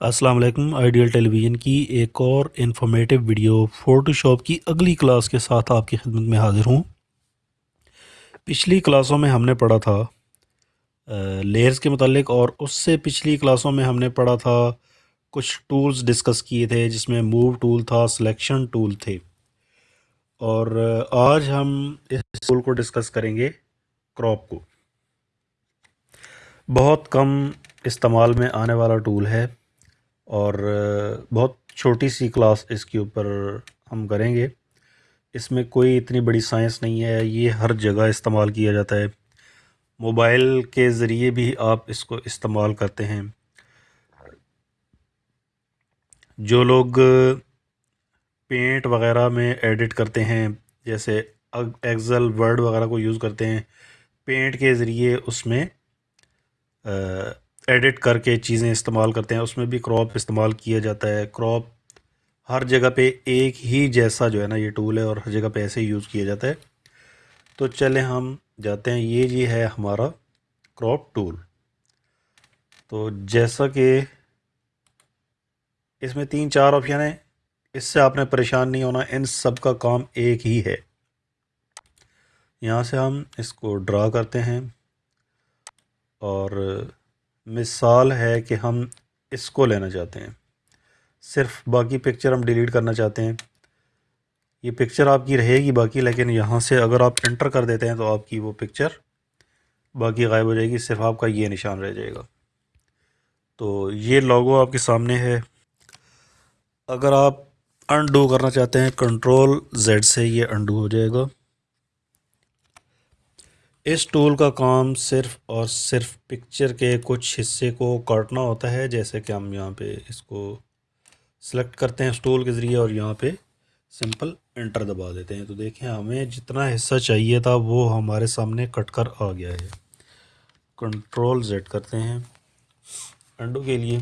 السلام علیکم آئیڈیل ٹیلی ویژن کی ایک اور انفارمیٹیو ویڈیو فوٹو شاپ کی اگلی کلاس کے ساتھ آپ کی خدمت میں حاضر ہوں۔ پچھلی کلاسوں میں ہم نے پڑھا تھا لیئرز کے متعلق، اور اس سے پچھلی کلاسوں میں ہم نے پڑھا تھا، کچھ ٹولز ڈسکس کیے تھے، جس میں موو ٹول تھا سلیکشن ٹول تھے۔ اور آج ہم اس ٹول کو ڈسکس کریں گے کراپ کو۔ بہت کم استعمال میں آنے والا ٹول ہے۔ اور بہت چھوٹی سی کلاس اس کے اوپر ہم کریں گے۔ اس میں کوئی اتنی بڑی سائنس نہیں ہے، یہ ہر جگہ استعمال کیا جاتا ہے۔ موبائل کے ذریعے بھی آپ اس کو استعمال کرتے ہیں۔ جو لوگ پینٹ وغیرہ میں ایڈٹ کرتے ہیں، جیسے ایکزل ورڈ وغیرہ کو یوز کرتے ہیں، پینٹ کے ذریعے اس میں ایڈٹ کر کے چیزیں استعمال کرتے ہیں، اس میں بھی کراپ استعمال کیا جاتا ہے۔ کراپ ہر جگہ پہ ایک ہی جیسا جو ہے نا یہ ٹول ہے اور ہر جگہ پہ ایسے ہی یوز کیا جاتا ہے۔ تو چلیں ہم جاتے ہیں، یہ جی ہے ہمارا کراپ ٹول تو جیسا کہ اس میں تین چار آپشن ہیں، اس سے آپ نے پریشان نہیں ہونا، ان سب کا کام ایک ہی ہے۔ یہاں سے ہم اس کو ڈرا کرتے ہیں اور مثال ہے کہ ہم اس کو لینا چاہتے ہیں۔ صرف باقی پکچر ہم ڈیلیٹ کرنا چاہتے ہیں۔ یہ پکچر آپ کی رہے گی باقی، لیکن یہاں سے اگر آپ انٹر کر دیتے ہیں تو آپ کی وہ پکچر باقی غائب ہو جائے گی، صرف آپ کا یہ نشان رہ جائے گا۔ تو یہ لوگو آپ کے سامنے ہے۔ اگر آپ انڈو کرنا چاہتے ہیں کنٹرول زیڈ سے یہ انڈو ہو جائے گا۔ اس ٹول کا کام صرف اور صرف پکچر کے کچھ حصے کو کاٹنا ہوتا ہے، جیسے کہ ہم یہاں پہ اس کو سلیکٹ کرتے ہیں اس ٹول کے ذریعے اور یہاں پہ سمپل انٹر دبا دیتے ہیں۔ تو دیکھیں، ہمیں جتنا حصہ چاہیے تھا، وہ ہمارے سامنے کٹ کر آ گیا ہے۔ کنٹرول زیڈ کرتے ہیں۔ انڈو کے لیے۔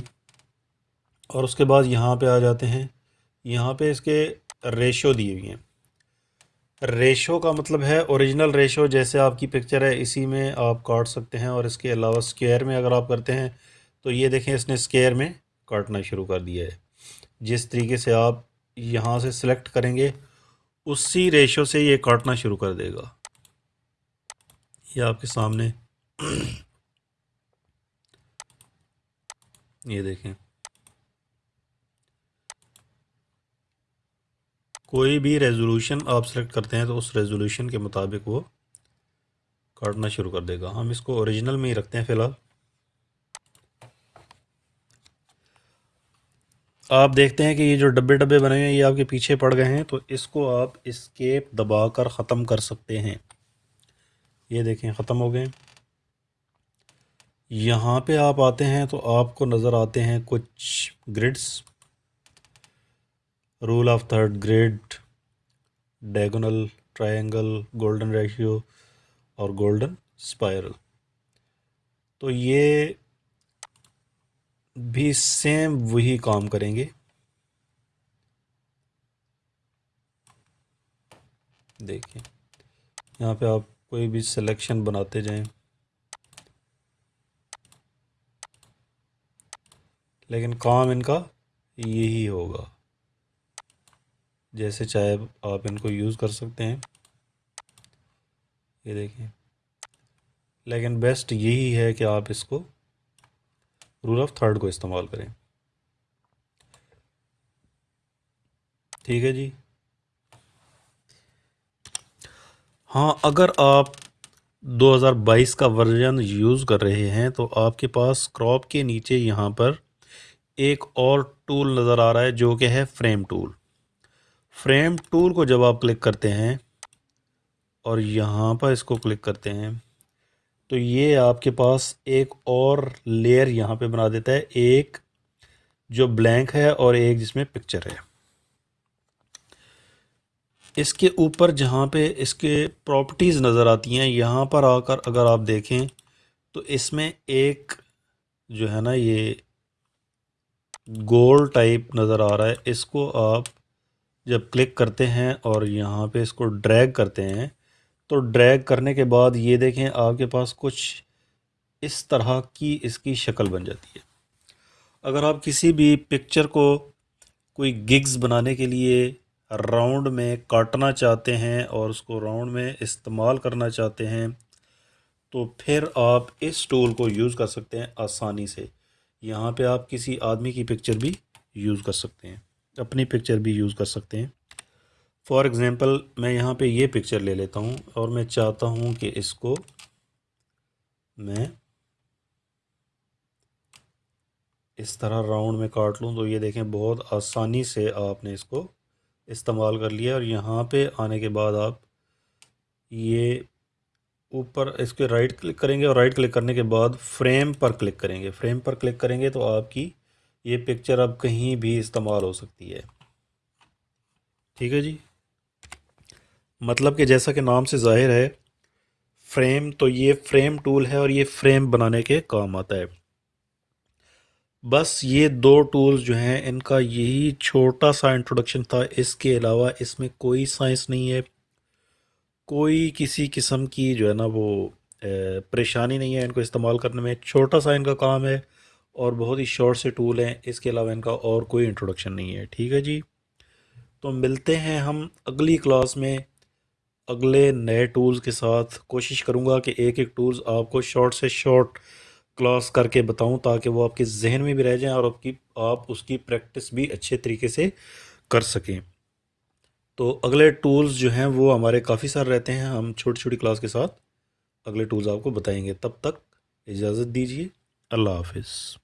اور اس کے بعد یہاں پہ آ جاتے ہیں۔ یہاں پہ اس کے ریشو دیے ہوئے ہیں۔ ریشو کا مطلب ہے اوریجنل ریشو، جیسے آپ کی پکچر ہے، اسی میں آپ کاٹ سکتے ہیں اور اس کے علاوہ سکیئر میں اگر آپ کرتے ہیں تو یہ دیکھیں، اس نے سکیئر میں کاٹنا شروع کر دیا ہے۔ جس طریقے سے آپ یہاں سے سلیکٹ کریں گے، اسی ریشو سے یہ کاٹنا شروع کر دے گا۔ یہ آپ کے سامنے۔ یہ دیکھیں۔ کوئی بھی ریزولوشن آپ سلیکٹ کرتے ہیں تو اس ریزولوشن کے مطابق وہ کاٹنا شروع کر دے گا۔ ہم اس کو اوریجنل میں ہی رکھتے ہیں فی الحال۔ آپ دیکھتے ہیں کہ یہ جو ڈبے ڈبے بنے ہوئے ہیں، یہ آپ کے پیچھے پڑ گئے ہیں، تو اس کو آپ اسکیپ دبا کر ختم کر سکتے ہیں۔ یہ دیکھیں، ختم ہو گئے۔ یہاں پہ آپ آتے ہیں تو آپ کو نظر آتے ہیں کچھ grids rule of third grid diagonal triangle golden ratio اور گولڈن اسپائرل تو یہ بھی سیم وہی کام کریں گے۔ دیکھیں۔ یہاں پہ آپ کوئی بھی سلیکشن بناتے جائیں۔ لیکن کام ان کا یہی ہوگا۔ جیسے چاہے آپ ان کو یوز کر سکتے ہیں۔ یہ دیکھیں۔ لیکن بیسٹ یہی ہے کہ آپ اس کو رول آف تھرڈ کو استعمال کریں۔ ٹھیک ہے جی۔ ہاں اگر آپ دو ہزار بائیس کا ورژن یوز کر رہے ہیں تو آپ کے پاس کراپ کے نیچے یہاں پر ایک اور ٹول نظر آ رہا ہے جو کہ ہے فریم ٹول فریم ٹول کو جب آپ کلک کرتے ہیں اور یہاں پر اس کو کلک کرتے ہیں، تو یہ آپ کے پاس ایک اور لیئر یہاں پہ بنا دیتا ہے، ایک جو بلینک ہے اور ایک جس میں پکچر ہے۔ اس کے اوپر جہاں پہ اس کے پراپرٹیز نظر آتی ہیں، یہاں پر آ کر اگر آپ دیکھیں، تو اس میں ایک جو ہے نا، یہ گول ٹائپ نظر آ رہا ہے۔ اس کو آپ جب کلک کرتے ہیں اور یہاں پہ اس کو ڈریگ کرتے ہیں، تو ڈریگ کرنے کے بعد یہ دیکھیں آپ کے پاس کچھ اس طرح کی اس کی شکل بن جاتی ہے۔ اگر آپ کسی بھی پکچر کو کوئی گگز بنانے کے لیے راؤنڈ میں کاٹنا چاہتے ہیں اور اس کو راؤنڈ میں استعمال کرنا چاہتے ہیں، تو پھر آپ اس ٹول کو یوز کر سکتے ہیں آسانی سے۔ یہاں پہ آپ کسی آدمی کی پکچر بھی یوز کر سکتے ہیں۔ اپنی پکچر بھی یوز کر سکتے ہیں۔ فار ایگزامپل میں یہاں پہ یہ پکچر لے لیتا ہوں اور میں چاہتا ہوں کہ اس کو میں اس طرح راؤنڈ میں کاٹ لوں۔ تو یہ دیکھیں بہت آسانی سے آپ نے اس کو استعمال کر لیا اور یہاں پہ آنے کے بعد آپ یہ اوپر اس کے رائٹ کلک کریں گے اور رائٹ کلک کرنے کے بعد فریم پر کلک کریں گے۔ فریم پر کلک کریں گے تو آپ کی یہ پکچر اب کہیں بھی استعمال ہو سکتی ہے۔ ٹھیک ہے جی؟ مطلب کہ جیسا کہ نام سے ظاہر ہے فریم تو یہ فریم ٹول ہے اور یہ فریم بنانے کے کام آتا ہے۔ بس یہ دو ٹولز جو ہیں، ان کا یہی چھوٹا سا انٹروڈکشن تھا۔ اس کے علاوہ اس میں کوئی سائنس نہیں ہے۔ کوئی کسی قسم کی جو ہے نا وہ پریشانی نہیں ہے ان کو استعمال کرنے میں۔ چھوٹا سا ان کا کام ہے۔ اور بہت ہی شارٹ سے ٹول ہیں۔ اس کے علاوہ ان کا اور کوئی انٹروڈکشن نہیں ہے۔ ٹھیک ہے جی؟ تو ملتے ہیں ہم اگلی کلاس میں۔ اگلے نئے ٹولز کے ساتھ کوشش کروں گا کہ ایک ایک ٹولز آپ کو شارٹ سے شارٹ کلاس کر کے بتاؤں تاکہ وہ آپ کے ذہن میں بھی رہ جائیں اور آپ کی آپ اس کی پریکٹس بھی اچھے طریقے سے کر سکیں۔ تو اگلے ٹولز جو ہیں وہ ہمارے کافی سارے رہتے ہیں۔ ہم چھوٹی چھوٹی کلاس کے ساتھ اگلے ٹولز آپ کو بتائیں گے۔ تب تک اجازت دیجیے۔ اللہ حافظ۔